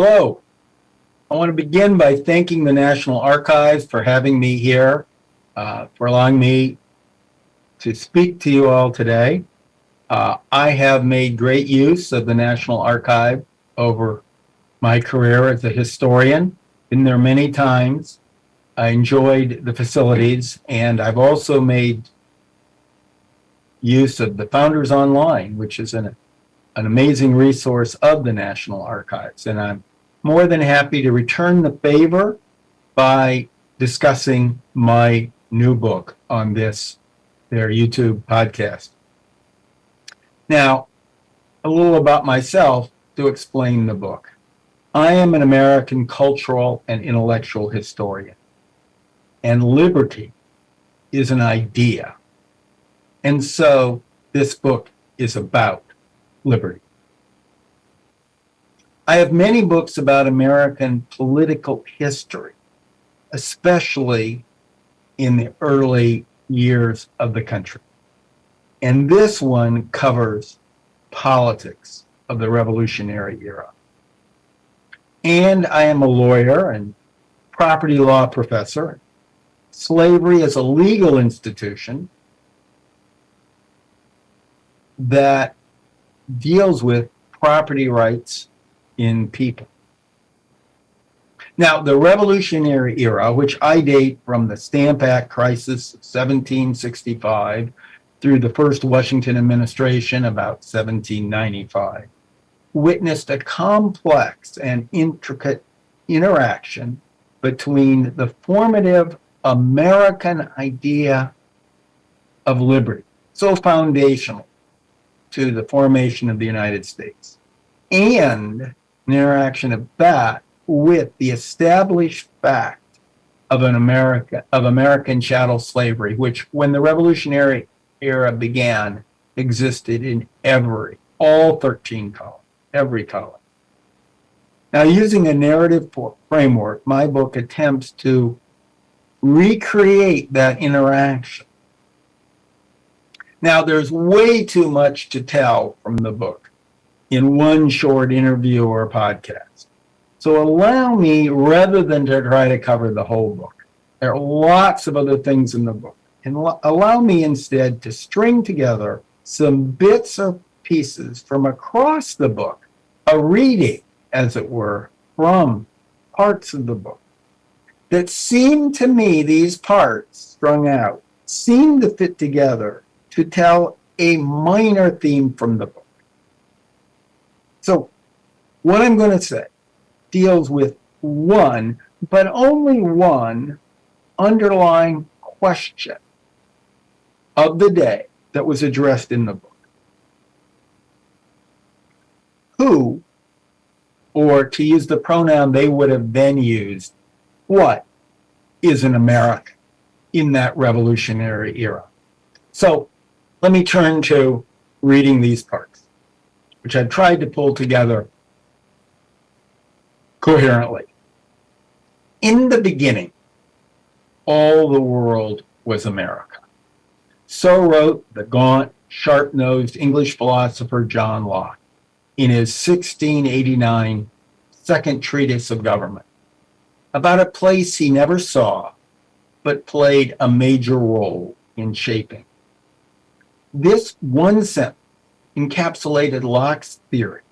Hello. I want to begin by thanking the National Archives for having me here, uh, for allowing me to speak to you all today. Uh, I have made great use of the National Archive over my career as a historian. Been there many times. I enjoyed the facilities and I've also made use of the Founders Online, which is an, an amazing resource of the National Archives. And I'm more than happy to return the favor by discussing my new book on this, their YouTube podcast. Now, a little about myself to explain the book. I am an American cultural and intellectual historian, and liberty is an idea. And so this book is about liberty. I have many books about American political history, especially in the early years of the country. And this one covers politics of the Revolutionary era. And I am a lawyer and property law professor. Slavery is a legal institution that deals with property rights in people. Now, the Revolutionary era, which I date from the Stamp Act crisis of 1765 through the first Washington administration about 1795, witnessed a complex and intricate interaction between the formative American idea of liberty, so foundational to the formation of the United States, and an interaction of that with the established fact of an America of American chattel slavery, which when the Revolutionary era began, existed in every, all 13 colonies, every colony. Now, using a narrative framework, my book attempts to recreate that interaction. Now, there's way too much to tell from the book in one short interview or podcast. So allow me, rather than to try to cover the whole book, there are lots of other things in the book, and allow me instead to string together some bits or pieces from across the book, a reading, as it were, from parts of the book that seem to me, these parts strung out, seem to fit together to tell a minor theme from the book. So what I'm going to say deals with one, but only one underlying question of the day that was addressed in the book. Who, or to use the pronoun they would have then used, what is an American in that revolutionary era? So let me turn to reading these parts which I tried to pull together coherently. In the beginning, all the world was America. So wrote the gaunt, sharp-nosed English philosopher John Locke in his 1689 second treatise of government about a place he never saw, but played a major role in shaping. This one sentence encapsulated Locke's theory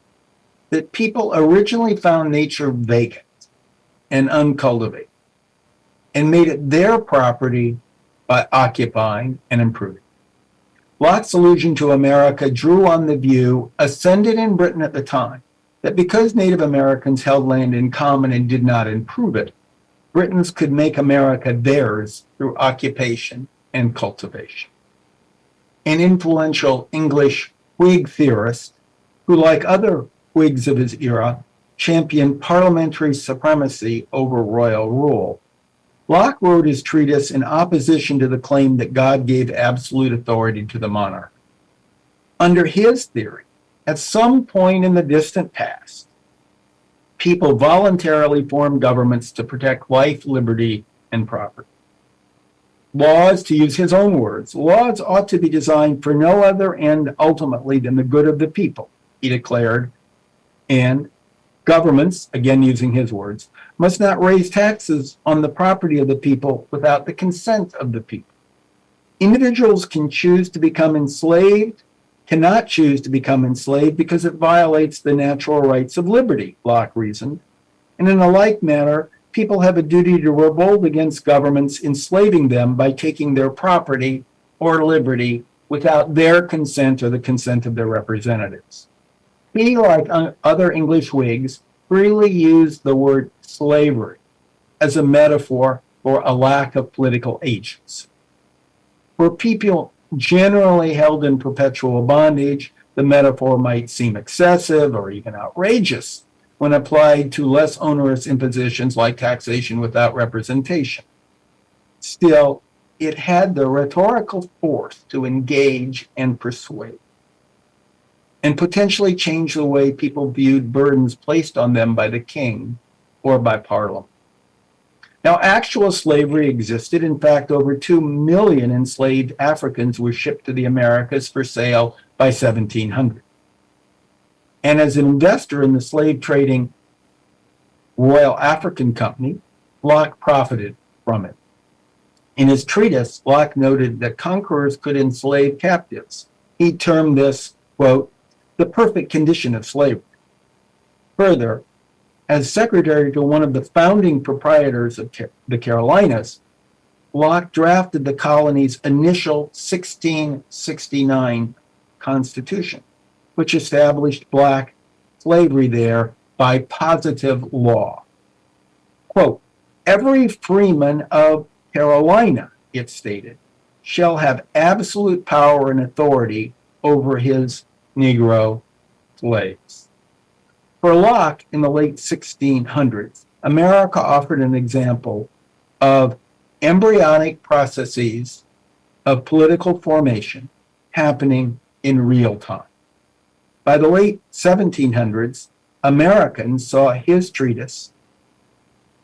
that people originally found nature vacant and uncultivated and made it their property by occupying and improving. Locke's allusion to America drew on the view, ascended in Britain at the time, that because Native Americans held land in common and did not improve it, Britons could make America theirs through occupation and cultivation. An influential English Whig theorist who, like other Whigs of his era, championed parliamentary supremacy over royal rule. Locke wrote his treatise in opposition to the claim that God gave absolute authority to the monarch. Under his theory, at some point in the distant past, people voluntarily formed governments to protect life, liberty, and property. Laws, to use his own words, laws ought to be designed for no other end ultimately than the good of the people, he declared. And Governments, again using his words, must not raise taxes on the property of the people without the consent of the people. Individuals can choose to become enslaved, cannot choose to become enslaved because it violates the natural rights of liberty, Locke reasoned. And in a like manner, people have a duty to revolt against governments enslaving them by taking their property or liberty without their consent or the consent of their representatives. He, like other English Whigs, freely used the word slavery as a metaphor for a lack of political agency. For people generally held in perpetual bondage, the metaphor might seem excessive or even outrageous when applied to less onerous impositions like taxation without representation. Still, it had the rhetorical force to engage and persuade and potentially change the way people viewed burdens placed on them by the king or by parliament. Now, actual slavery existed. In fact, over 2 million enslaved Africans were shipped to the Americas for sale by 1700. And as an investor in the slave trading Royal African Company, Locke profited from it. In his treatise, Locke noted that conquerors could enslave captives. He termed this, quote, the perfect condition of slavery. Further, as secretary to one of the founding proprietors of the Carolinas, Locke drafted the colony's initial 1669 constitution, which established black slavery there by positive law. Quote, every freeman of Carolina, it stated, shall have absolute power and authority over his Negro slaves. For Locke in the late 1600s, America offered an example of embryonic processes of political formation happening in real time. By the late 1700s, Americans saw his treatise,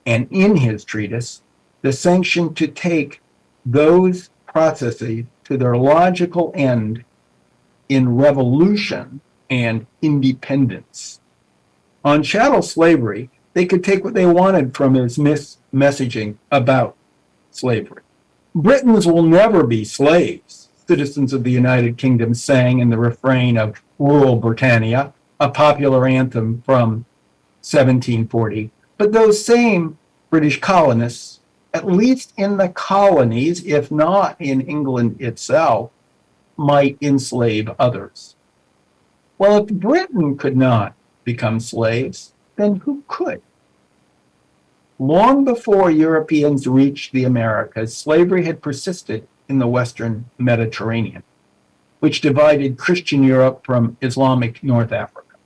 and in his treatise, the sanction to take those processes to their logical end in revolution and independence. On chattel slavery, they could take what they wanted from his messaging about slavery. Britons will never be slaves, citizens of the United Kingdom sang in the refrain of Rule Britannia, a popular anthem from 1740. But those same British colonists, at least in the colonies, if not in England itself, might enslave others. Well, if Britain could not become slaves, then who could? Long before Europeans reached the Americas, slavery had persisted in the Western Mediterranean, which divided Christian Europe from Islamic North Africa.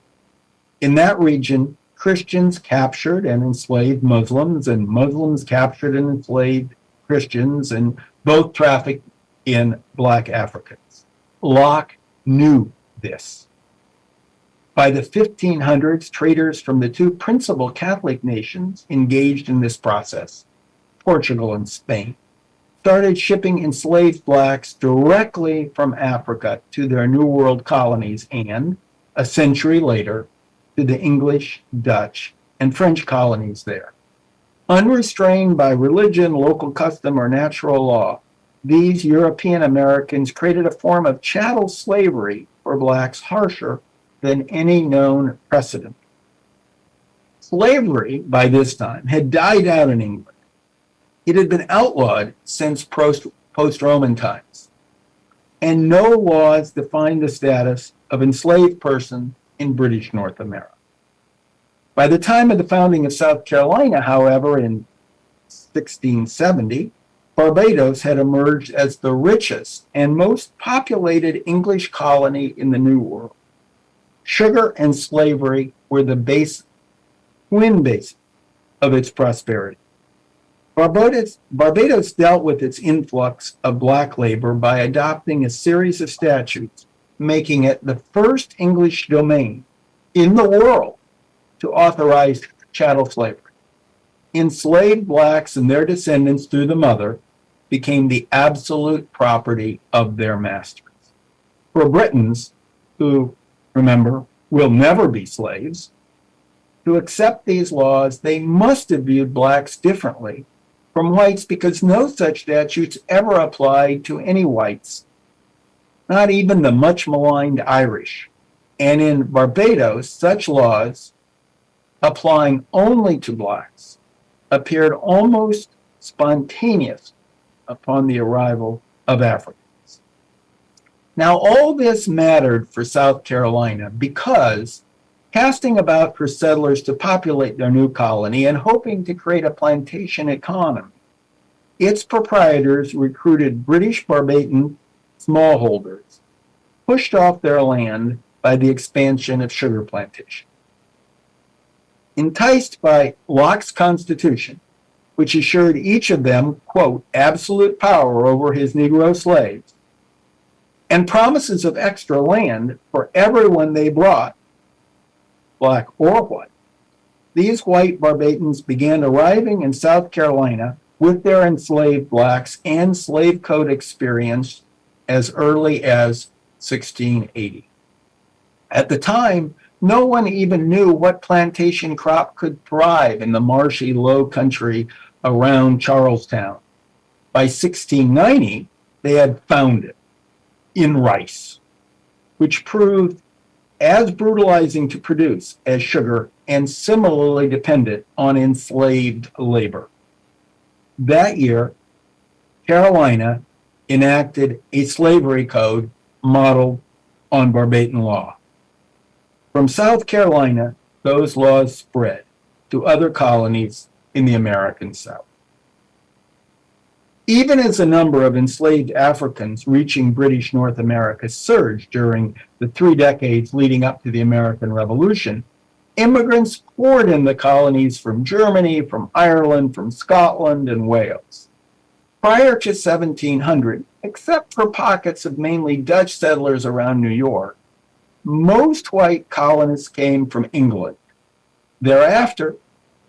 In that region, Christians captured and enslaved Muslims, and Muslims captured and enslaved Christians, and both trafficked in Black Africans. Locke knew this. By the 1500s, traders from the two principal Catholic nations engaged in this process, Portugal and Spain, started shipping enslaved blacks directly from Africa to their New World colonies and, a century later, to the English, Dutch, and French colonies there. Unrestrained by religion, local custom, or natural law, these European Americans created a form of chattel slavery for blacks harsher than any known precedent. Slavery, by this time, had died out in England. It had been outlawed since post Roman times, and no laws defined the status of enslaved person in British North America. By the time of the founding of South Carolina, however, in 1670, Barbados had emerged as the richest and most populated English colony in the New World. Sugar and slavery were the base, twin base of its prosperity. Barbados, Barbados dealt with its influx of black labor by adopting a series of statutes, making it the first English domain in the world to authorize chattel slavery. Enslaved blacks and their descendants through the mother became the absolute property of their masters. For Britons, who, remember, will never be slaves, to accept these laws, they must have viewed blacks differently from whites because no such statutes ever applied to any whites, not even the much maligned Irish. And in Barbados, such laws applying only to blacks appeared almost spontaneous upon the arrival of Africans. Now, all this mattered for South Carolina because casting about for settlers to populate their new colony and hoping to create a plantation economy, its proprietors recruited British Barbadian smallholders, pushed off their land by the expansion of sugar plantations. Enticed by Locke's Constitution, which assured each of them, quote, absolute power over his Negro slaves, and promises of extra land for everyone they brought, black or white. These white Barbadians began arriving in South Carolina with their enslaved blacks and slave code experience as early as 1680. At the time, no one even knew what plantation crop could thrive in the marshy low country around Charlestown. By 1690, they had found it in rice, which proved as brutalizing to produce as sugar and similarly dependent on enslaved labor. That year, Carolina enacted a slavery code modeled on Barbadian law. From South Carolina, those laws spread to other colonies in the American South. Even as the number of enslaved Africans reaching British North America surged during the three decades leading up to the American Revolution, immigrants poured in the colonies from Germany, from Ireland, from Scotland, and Wales. Prior to 1700, except for pockets of mainly Dutch settlers around New York, most white colonists came from England. Thereafter,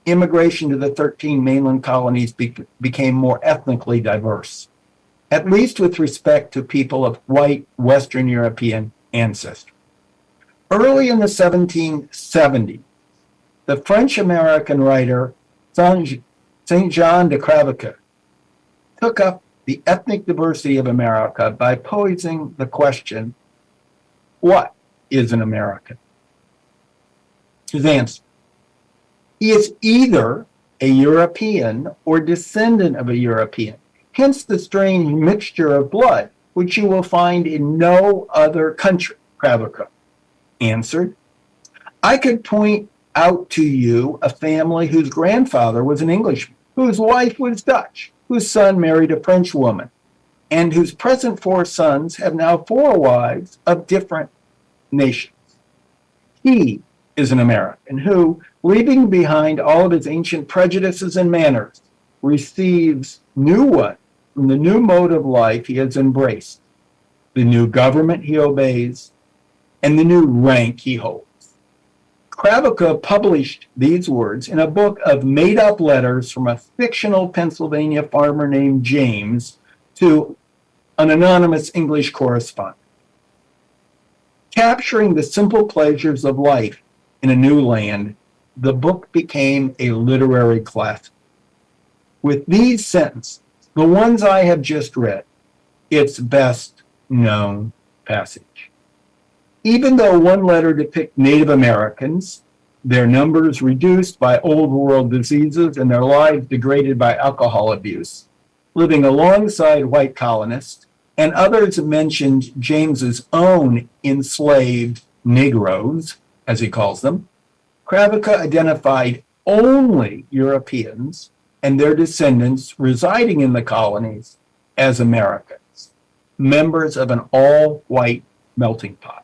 immigration to the 13 mainland colonies be became more ethnically diverse, at least with respect to people of white Western European ancestry. Early in the 1770s, the French-American writer St. John de Crèvecoeur took up the ethnic diversity of America by posing the question, what is an American? His answer, he is either a European or descendant of a European, hence the strange mixture of blood, which you will find in no other country, Crèvecoeur answered. I could point out to you a family whose grandfather was an Englishman, whose wife was Dutch, whose son married a French woman, and whose present four sons have now four wives of different nations. He is an American who, leaving behind all of his ancient prejudices and manners, receives new one from the new mode of life he has embraced, the new government he obeys, and the new rank he holds. Crèvecoeur published these words in a book of made-up letters from a fictional Pennsylvania farmer named James to an anonymous English correspondent. Capturing the simple pleasures of life in a new land, the book became a literary classic. With these sentences, the ones I have just read, its best known passage. Even though one letter depicts Native Americans, their numbers reduced by old world diseases and their lives degraded by alcohol abuse, living alongside white colonists, and others mentioned James's own enslaved Negroes, as he calls them, Crèvecoeur identified only Europeans and their descendants residing in the colonies as Americans, members of an all-white melting pot.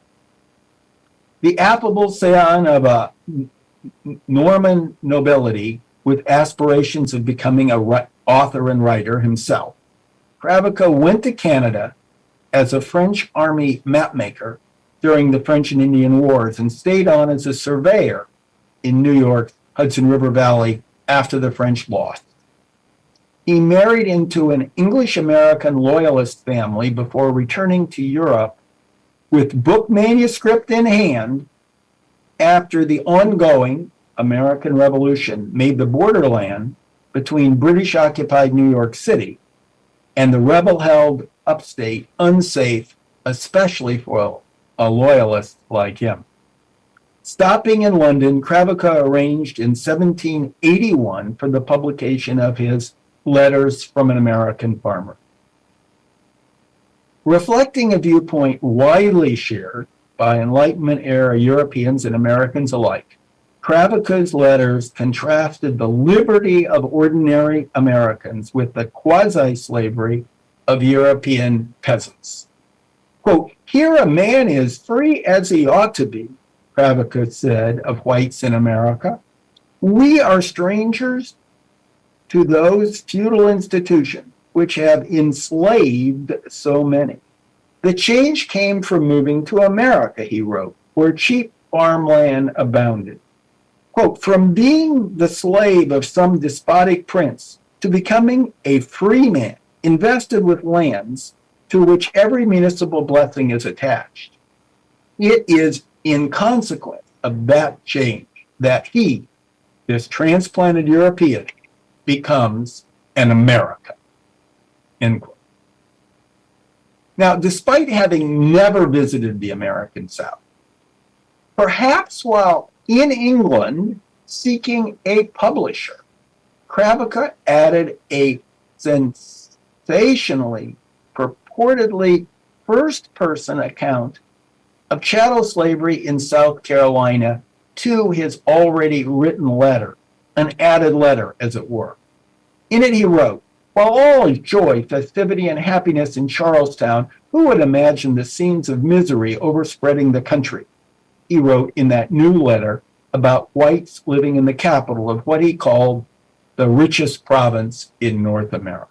The affable scion of a Norman nobility with aspirations of becoming a author and writer himself, Crèvecoeur went to Canada as a French army mapmaker during the French and Indian Wars and stayed on as a surveyor in New York, Hudson River Valley after the French lost. He married into an English-American loyalist family before returning to Europe with book manuscript in hand after the ongoing American Revolution made the borderland between British occupied New York City and the rebel held upstate unsafe, especially for a loyalist like him. Stopping in London, Crèvecoeur arranged in 1781 for the publication of his Letters from an American Farmer. Reflecting a viewpoint widely shared by Enlightenment era Europeans and Americans alike, Crèvecoeur's letters contrasted the liberty of ordinary Americans with the quasi-slavery of European peasants. Quote, here a man is free as he ought to be, Crèvecoeur said of whites in America. We are strangers to those feudal institutions which have enslaved so many. The change came from moving to America, he wrote, where cheap farmland abounded. Quote, from being the slave of some despotic prince to becoming a free man invested with lands to which every municipal blessing is attached. It is in consequence of that change that he, this transplanted European, becomes an American. End quote. Now, despite having never visited the American South, perhaps while in England seeking a publisher, Crèvecoeur added a sensationally, purportedly first person account of chattel slavery in South Carolina to his already written letter, an added letter, as it were. In it, he wrote, while all is joy, festivity, and happiness in Charlestown, who would imagine the scenes of misery overspreading the country? He wrote in that new letter about whites living in the capital of what he called the richest province in North America.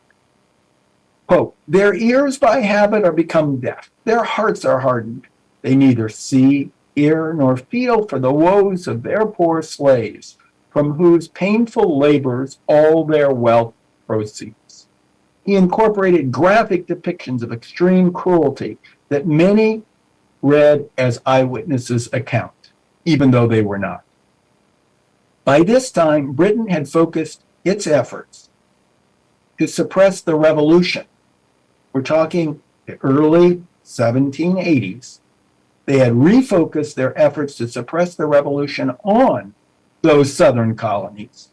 Quote, their ears by habit are become deaf, their hearts are hardened. They neither see, hear, nor feel for the woes of their poor slaves, from whose painful labors all their wealth proceeds. He incorporated graphic depictions of extreme cruelty that many read as eyewitnesses' account, even though they were not. By this time, Britain had focused its efforts to suppress the revolution. We're talking the early 1780s. They had refocused their efforts to suppress the revolution on those southern colonies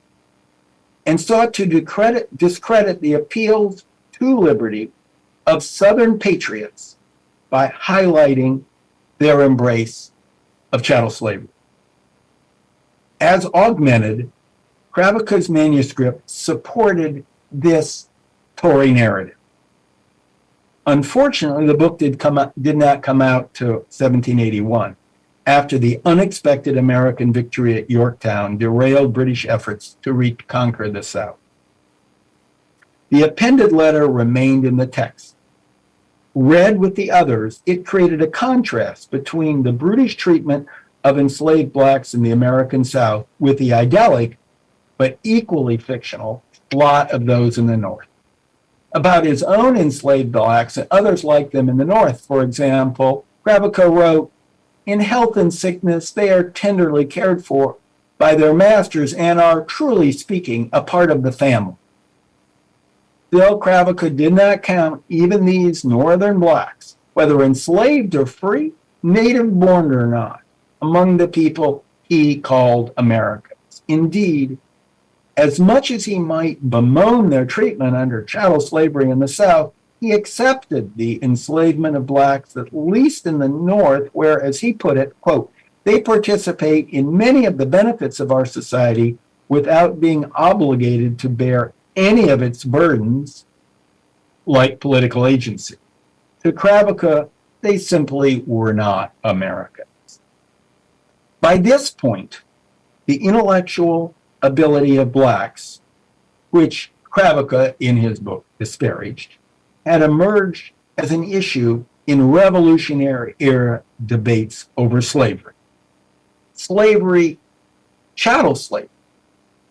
and sought to discredit, discredit the appeals to liberty of Southern patriots by highlighting their embrace of chattel slavery. As augmented, Crèvecoeur's manuscript supported this Tory narrative. Unfortunately, the book did, come out, did not come out to 1781 after the unexpected American victory at Yorktown derailed British efforts to reconquer the South. The appended letter remained in the text. Read with the others, it created a contrast between the brutish treatment of enslaved blacks in the American South with the idyllic, but equally fictional, lot of those in the North. About his own enslaved blacks and others like them in the North, for example, Crèvecoeur wrote, in health and sickness, they are tenderly cared for by their masters and are, truly speaking, a part of the family. Bill Crèvecoeur did not count even these northern blacks, whether enslaved or free, native born or not, among the people he called Americans. Indeed, as much as he might bemoan their treatment under chattel slavery in the South, he accepted the enslavement of blacks, at least in the North, where, as he put it, quote, they participate in many of the benefits of our society without being obligated to bear any of its burdens like political agency. To Crèvecoeur, they simply were not Americans. By this point, the intellectual ability of blacks, which Crèvecoeur, in his book disparaged, had emerged as an issue in revolutionary era debates over slavery. Slavery, chattel slavery,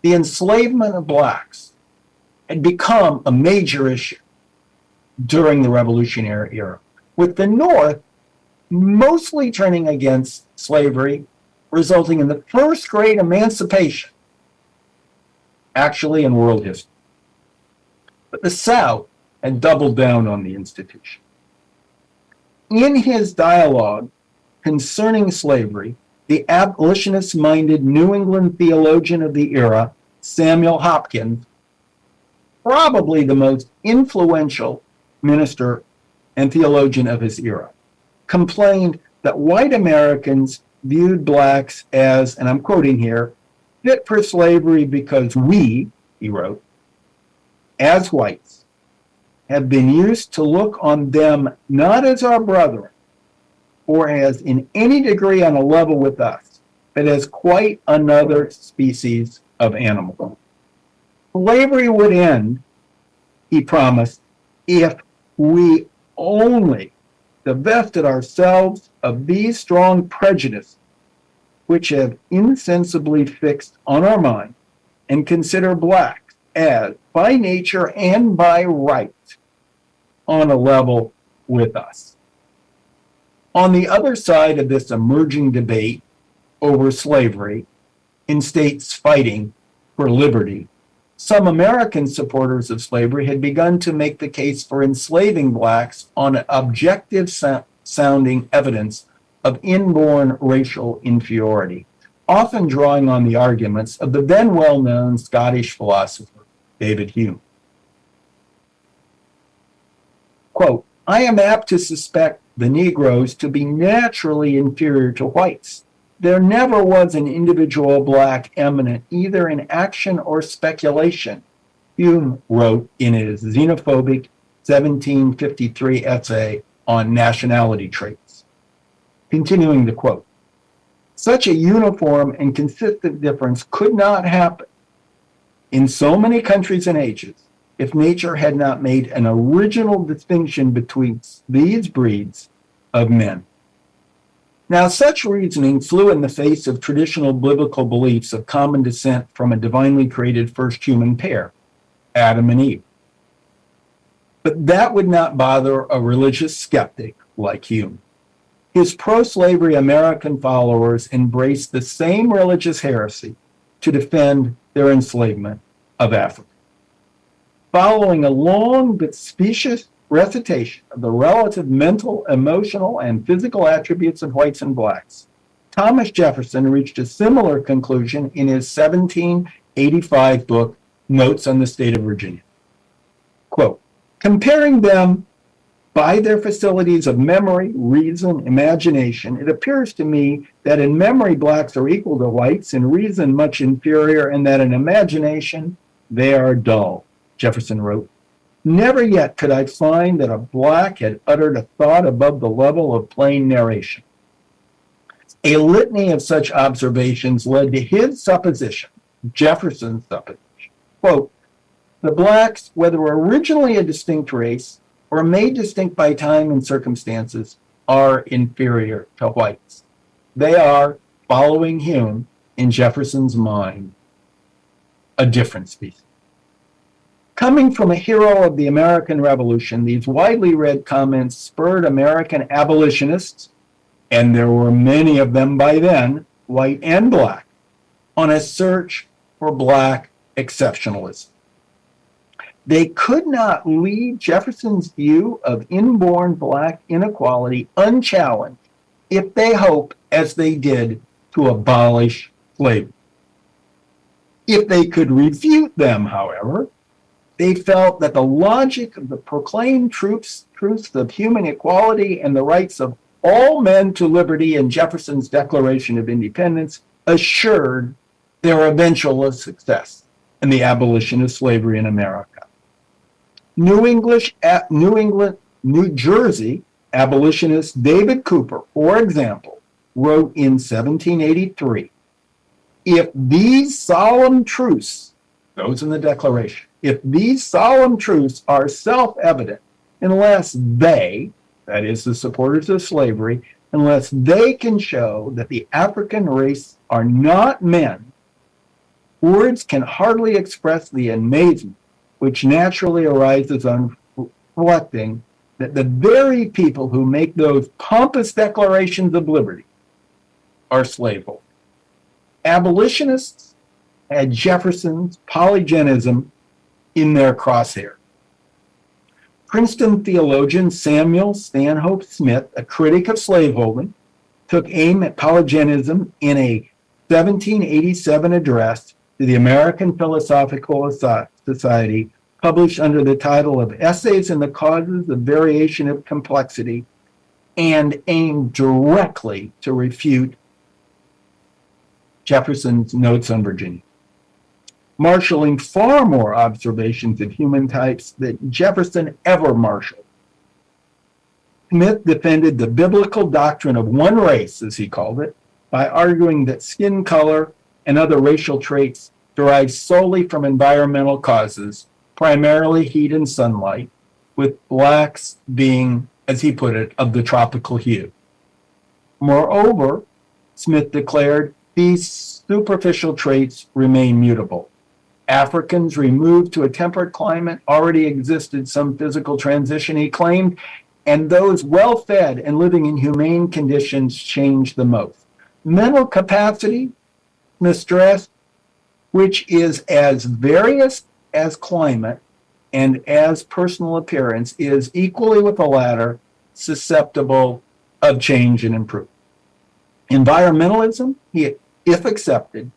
the enslavement of blacks had become a major issue during the revolutionary era, with the North mostly turning against slavery resulting in the first great emancipation actually in world history. But the South had doubled down on the institution. In his dialogue concerning slavery, the abolitionist minded New England theologian of the era, Samuel Hopkins, probably the most influential minister and theologian of his era, complained that white Americans viewed blacks as, and I'm quoting here, fit for slavery because we, he wrote, as whites, have been used to look on them not as our brethren, or as in any degree on a level with us, but as quite another species of animal. Slavery would end, he promised, if we only divested ourselves of these strong prejudices which have insensibly fixed on our mind and consider blacks as by nature and by right on a level with us. On the other side of this emerging debate over slavery in states fighting for liberty, some American supporters of slavery had begun to make the case for enslaving blacks on objective sounding evidence of inborn racial inferiority, often drawing on the arguments of the then well known Scottish philosopher David Hume. Quote, I am apt to suspect the Negroes to be naturally inferior to whites. There never was an individual black eminent either in action or speculation, Hume wrote in his xenophobic 1753 essay on nationality traits. Continuing the quote, such a uniform and consistent difference could not happen in so many countries and ages if nature had not made an original distinction between these breeds of men. Now, such reasoning flew in the face of traditional biblical beliefs of common descent from a divinely created first human pair, Adam and Eve. But that would not bother a religious skeptic like Hume. His pro slavery American followers embraced the same religious heresy to defend their enslavement of Africa. Following a long but specious recitation of the relative mental, emotional, and physical attributes of whites and blacks, Thomas Jefferson reached a similar conclusion in his 1785 book, Notes on the State of Virginia. Quote, comparing them by their facilities of memory, reason, imagination, it appears to me that in memory blacks are equal to whites, in reason much inferior, and that in imagination they are dull, Jefferson wrote. Never yet could I find that a black had uttered a thought above the level of plain narration. A litany of such observations led to his supposition, Jefferson's supposition, quote, the blacks, whether originally a distinct race, or made distinct by time and circumstances are inferior to whites. They are, following Hume in Jefferson's mind, a different species. Coming from a hero of the American Revolution, these widely read comments spurred American abolitionists, and there were many of them by then, white and black, on a search for black exceptionalism. They could not leave Jefferson's view of inborn black inequality unchallenged if they hoped, as they did, to abolish slavery. If they could refute them, however, they felt that the logic of the proclaimed truths, truths of human equality and the rights of all men to liberty in Jefferson's Declaration of Independence assured their eventual success in the abolition of slavery in America. New English, at New England, New Jersey abolitionist David Cooper, for example, wrote in 1783, if these solemn truths, those in the Declaration, if these solemn truths are self-evident, unless they, that is the supporters of slavery, unless they can show that the African race are not men, words can hardly express the amazement which naturally arises on reflecting that the very people who make those pompous declarations of liberty are slaveholders. abolitionists had Jefferson's polygenism in their crosshair. Princeton theologian Samuel Stanhope Smith, a critic of slaveholding, took aim at polygenism in a 1787 address to the American Philosophical Society, published under the title of Essays in the Causes of Variation of Complexion, and aimed directly to refute Jefferson's Notes on Virginia marshaling far more observations of human types than Jefferson ever marshaled. Smith defended the biblical doctrine of one race, as he called it, by arguing that skin color and other racial traits derive solely from environmental causes, primarily heat and sunlight, with blacks being, as he put it, of the tropical hue. Moreover, Smith declared, these superficial traits remain mutable. Africans removed to a temperate climate already existed some physical transition, he claimed, and those well fed and living in humane conditions changed the most. Mental capacity, mistress, which is as various as climate and as personal appearance, is equally with the latter susceptible of change and improvement. Environmentalism, if accepted,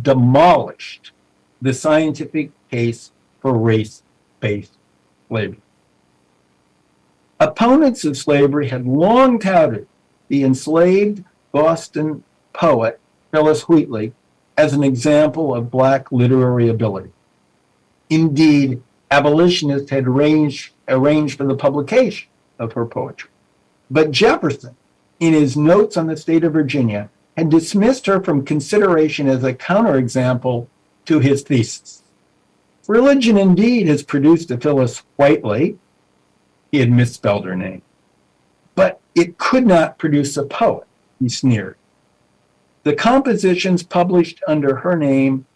demolished the scientific case for race-based slavery. Opponents of slavery had long touted the enslaved Boston poet Phillis Wheatley as an example of black literary ability. Indeed, abolitionists had arranged, arranged for the publication of her poetry. But Jefferson, in his notes on the state of Virginia, had dismissed her from consideration as a counterexample to his thesis. Religion indeed has produced a Phillis Wheatley. He had misspelled her name. But it could not produce a poet, he sneered. The compositions published under her name,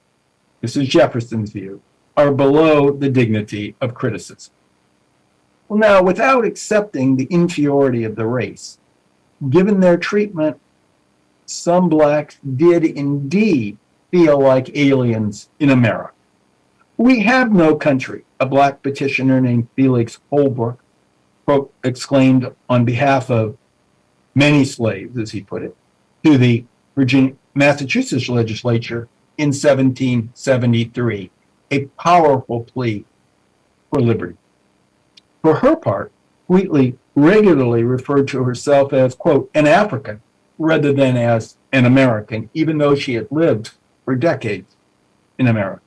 this is Jefferson's view, are below the dignity of criticism. Well, now, without accepting the inferiority of the race, given their treatment, some blacks did indeed feel like aliens in America. We have no country, a black petitioner named Felix Holbrook exclaimed on behalf of many slaves, as he put it, to the Virginia, Massachusetts legislature in 1773, a powerful plea for liberty. For her part, Wheatley regularly referred to herself as, quote, an African rather than as an American, even though she had lived for decades in America.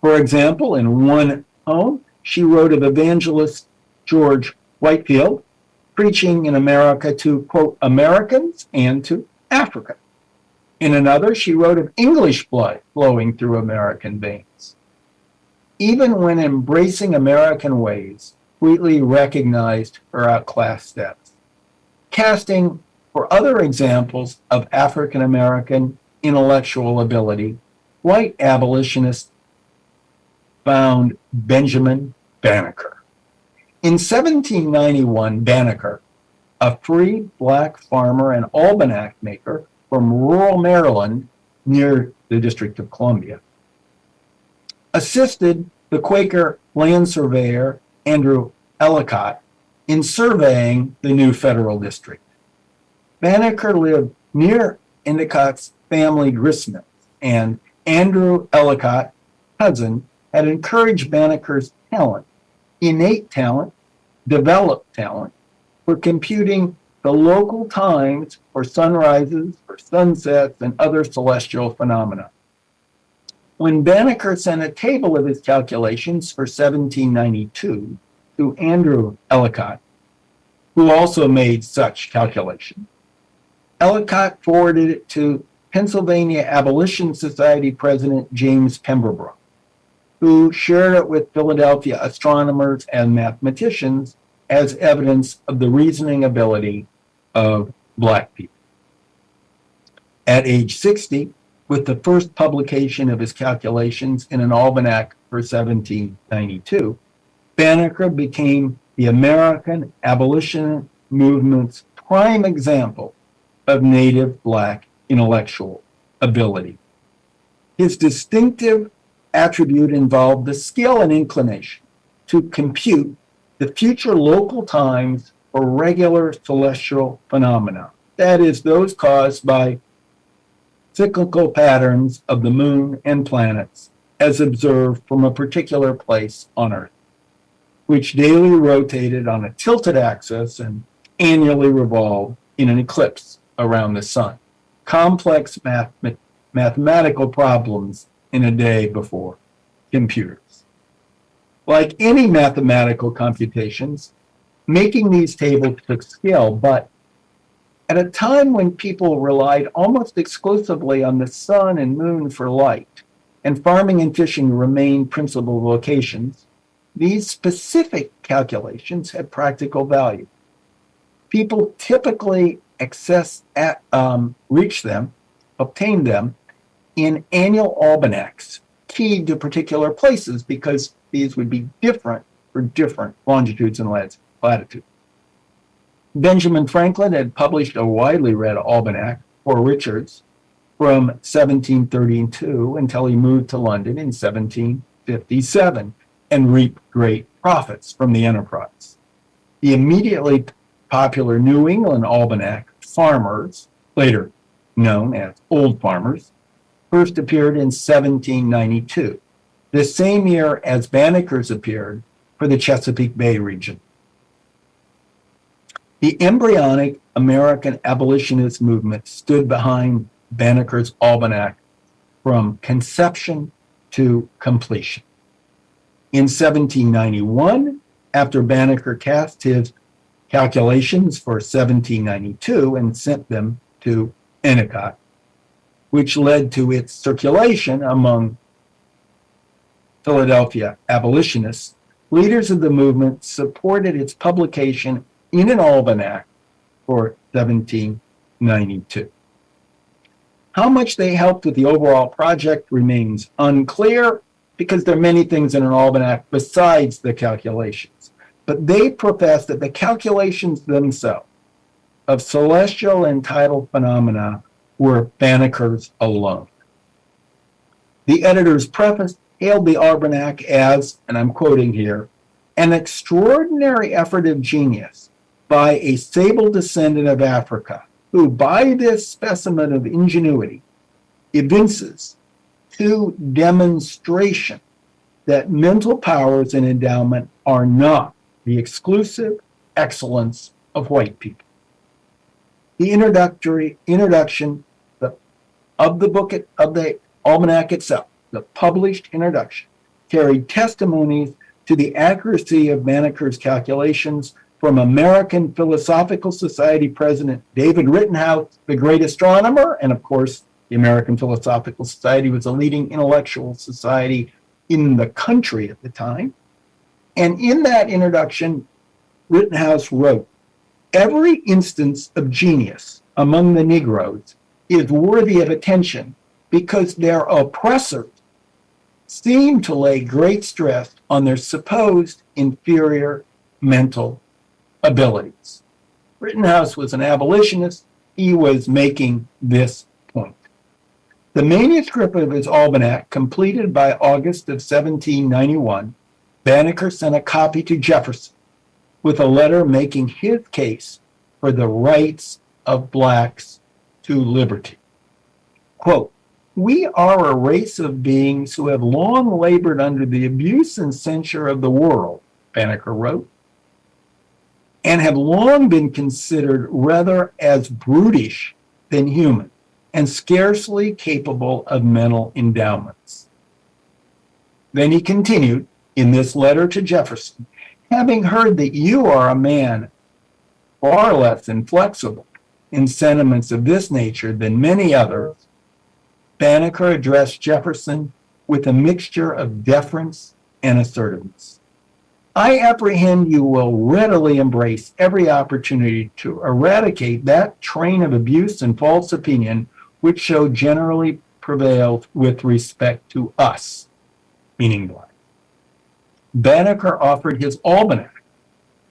For example, in one home, she wrote of evangelist George Whitefield preaching in America to, quote, Americans and to Africa. In another, she wrote of English blood flowing through American veins. Even when embracing American ways, Wheatley recognized her outclassed status. Casting for other examples of African American intellectual ability, white abolitionists found Benjamin Banneker. In 1791, Banneker, a free black farmer and almanac maker from rural Maryland near the District of Columbia, assisted the Quaker land surveyor Andrew Ellicott in surveying the new federal district. Banneker lived near Ellicott's family gristmill, and Andrew Ellicott, cousin, had encouraged Banneker's talent, innate talent, developed talent, for computing the local times for sunrises, for sunsets, and other celestial phenomena. When Banneker sent a table of his calculations for 1792 to Andrew Ellicott, who also made such calculations, Ellicott forwarded it to Pennsylvania Abolition Society President James Pemberton, who shared it with Philadelphia astronomers and mathematicians as evidence of the reasoning ability of Black people. At age 60, with the first publication of his calculations in an almanac for 1792, Banneker became the American abolition movement's prime example of native Black intellectual ability. His distinctive attribute involved the skill and inclination to compute the future local times for regular celestial phenomena, that is, those caused by cyclical patterns of the moon and planets as observed from a particular place on Earth, which daily rotated on a tilted axis and annually revolved in an ellipse around the sun. Complex math mathematical problems in a day before computers. Like any mathematical computations, making these tables took skill, but at a time when people relied almost exclusively on the sun and moon for light, and farming and fishing remained principal vocations, these specific calculations had practical value. People typically access at, um, reach them, obtain them in annual almanacs keyed to particular places because these would be different for different longitudes and latitudes. Benjamin Franklin had published a widely read almanac Poor Richard's from 1732 until he moved to London in 1757 and reaped great profits from the enterprise. The immediately popular New England Almanac, Farmers, later known as Old Farmers, first appeared in 1792, the same year as Banneker's appeared for the Chesapeake Bay region. The embryonic American abolitionist movement stood behind Banneker's Almanac from conception to completion. In 1791, after Banneker cast his calculations for 1792 and sent them to Ellicott, which led to its circulation among Philadelphia abolitionists, leaders of the movement supported its publication in an almanac for 1792. How much they helped with the overall project remains unclear because there are many things in an almanac besides the calculations. But they profess that the calculations themselves of celestial and tidal phenomena were Banneker's alone. The editor's preface hailed the almanac as, and I'm quoting here, an extraordinary effort of genius by a sable descendant of Africa who by this specimen of ingenuity evinces to demonstration that mental powers and endowment are not the exclusive excellence of white people. The introductory introduction of the book of the almanac itself, the published introduction, carried testimonies to the accuracy of Banneker's calculations from American Philosophical Society President David Rittenhouse, the great astronomer, and of course, the American Philosophical Society was a leading intellectual society in the country at the time. And in that introduction, Rittenhouse wrote, every instance of genius among the Negroes is worthy of attention because their oppressors seem to lay great stress on their supposed inferior mental abilities. Rittenhouse was an abolitionist. He was making this point. The manuscript of his almanac, completed by August of 1791, Banneker sent a copy to Jefferson with a letter making his case for the rights of blacks to liberty. Quote, we are a race of beings who have long labored under the abuse and censure of the world, Banneker wrote and have long been considered rather as brutish than human and scarcely capable of mental endowments. Then he continued in this letter to Jefferson, having heard that you are a man far less inflexible in sentiments of this nature than many others, Banneker addressed Jefferson with a mixture of deference and assertiveness. I apprehend you will readily embrace every opportunity to eradicate that train of abuse and false opinion which so generally prevails with respect to us, meaning black. Banneker offered his almanac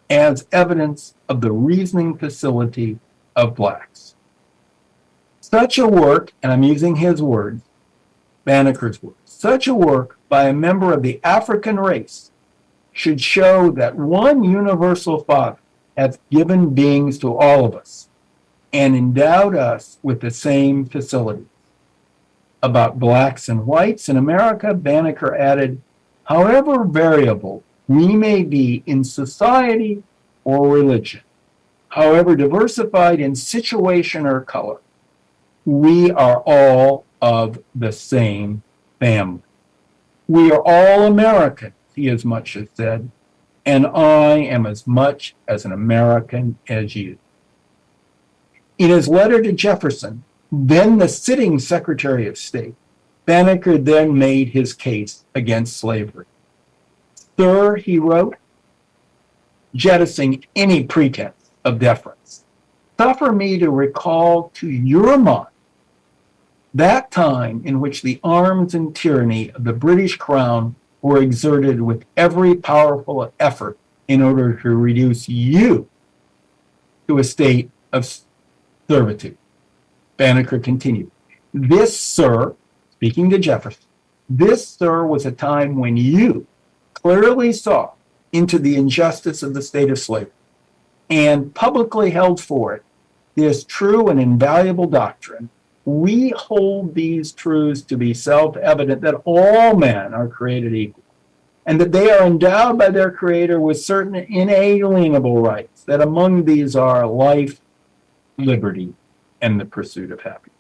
as evidence of the reasoning facility of blacks. Such a work, and I'm using his words, Banneker's words, such a work by a member of the African race should show that one universal Father has given beings to all of us and endowed us with the same facilities. About blacks and whites in America, Banneker added, however variable we may be in society or religion, however diversified in situation or color, we are all of the same family. We are all Americans, he as much as said, and I am as much as an American as you. In his letter to Jefferson, then the sitting Secretary of State, Banneker then made his case against slavery. Sir, he wrote, jettisoning any pretense of deference, suffer me to recall to your mind that time in which the arms and tyranny of the British crown were exerted with every powerful effort in order to reduce you to a state of servitude. Banneker continued, This, sir, speaking to Jefferson, this, sir, was a time when you clearly saw into the injustice of the state of slavery and publicly held for it this true and invaluable doctrine we hold these truths to be self-evident that all men are created equal and that they are endowed by their creator with certain inalienable rights that among these are life liberty and the pursuit of happiness.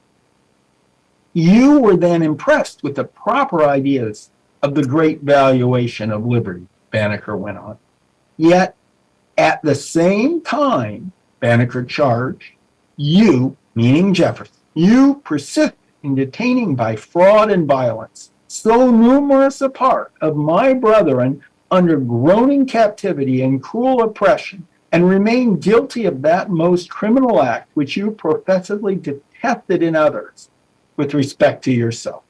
You were then impressed with the proper ideas of the great valuation of liberty banneker went on. Yet at the same time banneker charged you meaning jefferson you persist in detaining by fraud and violence so numerous a part of my brethren under groaning captivity and cruel oppression, and remain guilty of that most criminal act which you professedly detested in others with respect to yourself.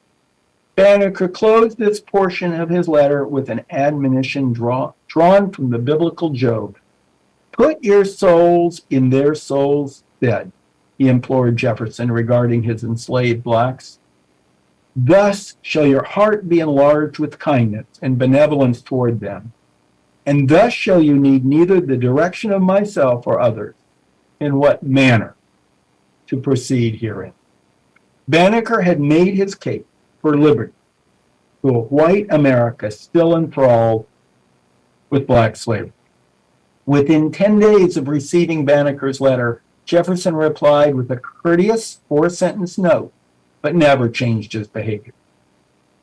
Banneker closed this portion of his letter with an admonition draw, drawn from the biblical Job. Put your souls in their souls' stead he implored Jefferson regarding his enslaved blacks. Thus shall your heart be enlarged with kindness and benevolence toward them. And thus shall you need neither the direction of myself or others in what manner to proceed herein. Banneker had made his case for liberty to a white America still enthralled with black slavery. Within 10 days of receiving Banneker's letter, Jefferson replied with a courteous four-sentence note, but never changed his behavior.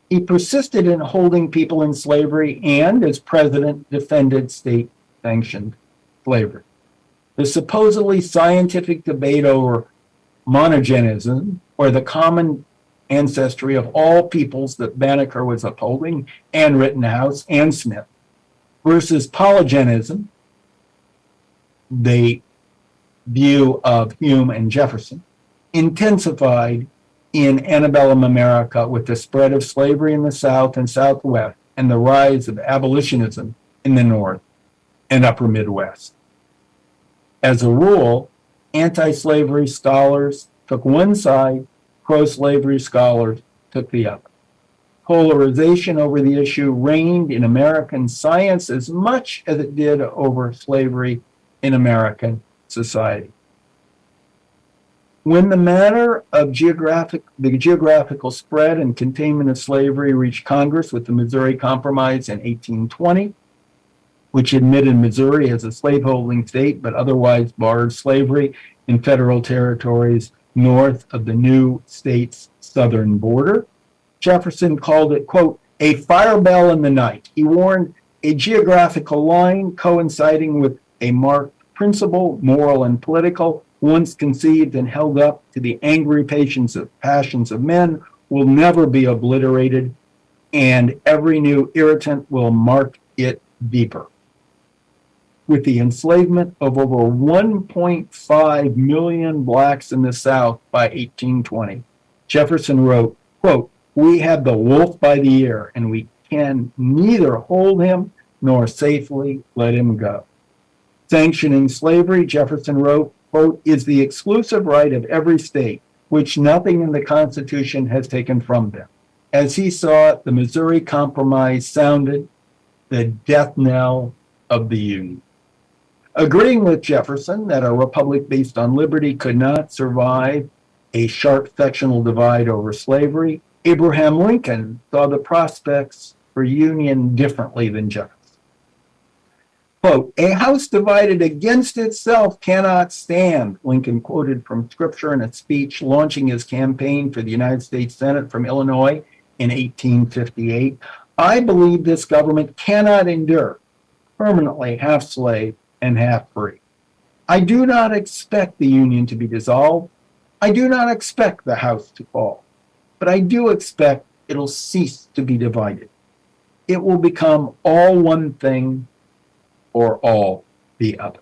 He persisted in holding people in slavery and, as president, defended state-sanctioned slavery. The supposedly scientific debate over monogenism, or the common ancestry of all peoples that Banneker was upholding, and Rittenhouse and Smith, versus polygenism, they view of Hume and Jefferson intensified in antebellum America with the spread of slavery in the South and Southwest and the rise of abolitionism in the North and Upper Midwest. As a rule, anti-slavery scholars took one side, pro-slavery scholars took the other. Polarization over the issue reigned in American science as much as it did over slavery in American society. When the matter of geographic, the geographical spread and containment of slavery reached Congress with the Missouri Compromise in 1820, which admitted Missouri as a slaveholding state, but otherwise barred slavery in federal territories north of the new state's southern border. Jefferson called it, quote, a fire bell in the night. He warned a geographical line coinciding with a marked principle, moral and political, once conceived and held up to the angry patience of passions of men, will never be obliterated, and every new irritant will mark it deeper. With the enslavement of over 1.5 million blacks in the South by 1820, Jefferson wrote, quote, we have the wolf by the ear, and we can neither hold him nor safely let him go. Sanctioning slavery, Jefferson wrote, quote, is the exclusive right of every state which nothing in the Constitution has taken from them. As he saw it, the Missouri Compromise sounded the death knell of the Union. Agreeing with Jefferson that a republic based on liberty could not survive a sharp sectional divide over slavery, Abraham Lincoln saw the prospects for union differently than Jefferson. Quote, a house divided against itself cannot stand, Lincoln quoted from scripture in a speech launching his campaign for the United States Senate from Illinois in 1858. I believe this government cannot endure permanently half slave and half free. I do not expect the Union to be dissolved. I do not expect the House to fall, but I do expect it'll cease to be divided. It will become all one thing or all the other.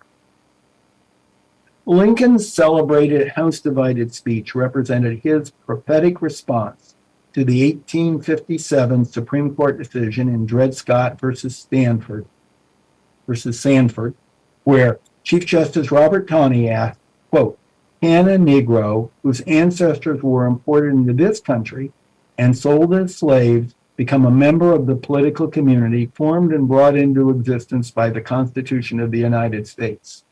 Lincoln's celebrated House Divided speech represented his prophetic response to the 1857 Supreme Court decision in Dred Scott versus Stanford versus Sanford, where Chief Justice Robert Taney asked, quote, can a Negro whose ancestors were imported into this country and sold as slaves become a member of the political community formed and brought into existence by the Constitution of the United States?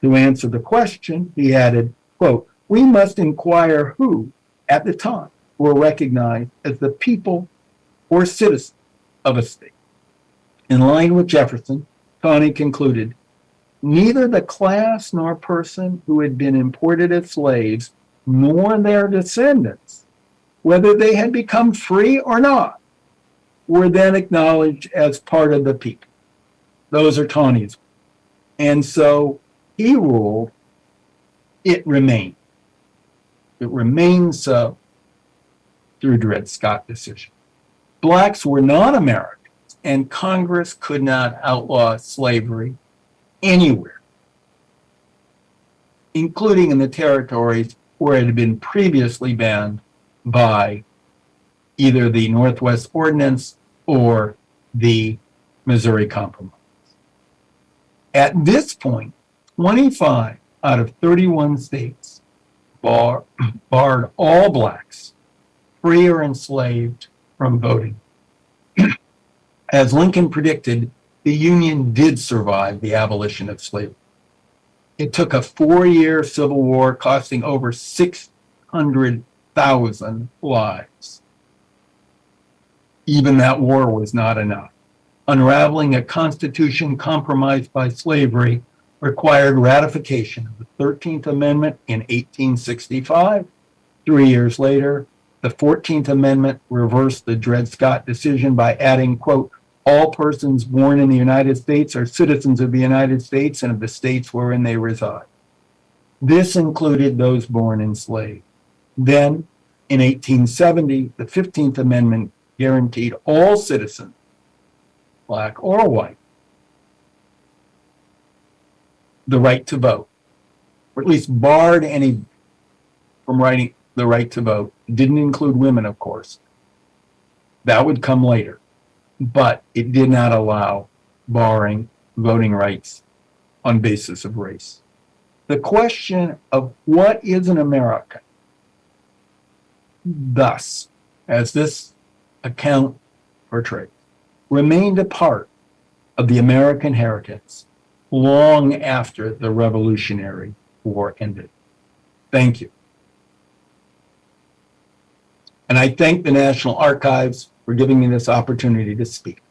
To answer the question, he added, quote, we must inquire who, at the time, were recognized as the people or citizens of a state. In line with Jefferson, Taney concluded, neither the class nor person who had been imported as slaves, nor their descendants, whether they had become free or not, were then acknowledged as part of the people. Those are Taney's. And so he ruled it remained. It remains so through Dred Scott decision. Blacks were not Americans, and Congress could not outlaw slavery anywhere, including in the territories where it had been previously banned by either the Northwest Ordinance or the Missouri Compromise. At this point, 25 out of 31 states bar, barred all blacks, free or enslaved, from voting. As Lincoln predicted, the Union did survive the abolition of slavery. It took a four-year civil war costing over 600,000 lives. Even that war was not enough. Unraveling a constitution compromised by slavery required ratification of the 13th Amendment in 1865. Three years later, the 14th Amendment reversed the Dred Scott decision by adding, quote, all persons born in the United States are citizens of the United States and of the states wherein they reside. This included those born enslaved. Then, in 1870, the 15th Amendment guaranteed all citizens, black or white, the right to vote, or at least barred any from writing the right to vote. It didn't include women, of course. That would come later but it did not allow barring voting rights on basis of race. The question of what is an American, thus, as this account portrays, remained a part of the American heritage long after the Revolutionary War ended. Thank you. And I thank the National Archives for giving me this opportunity to speak.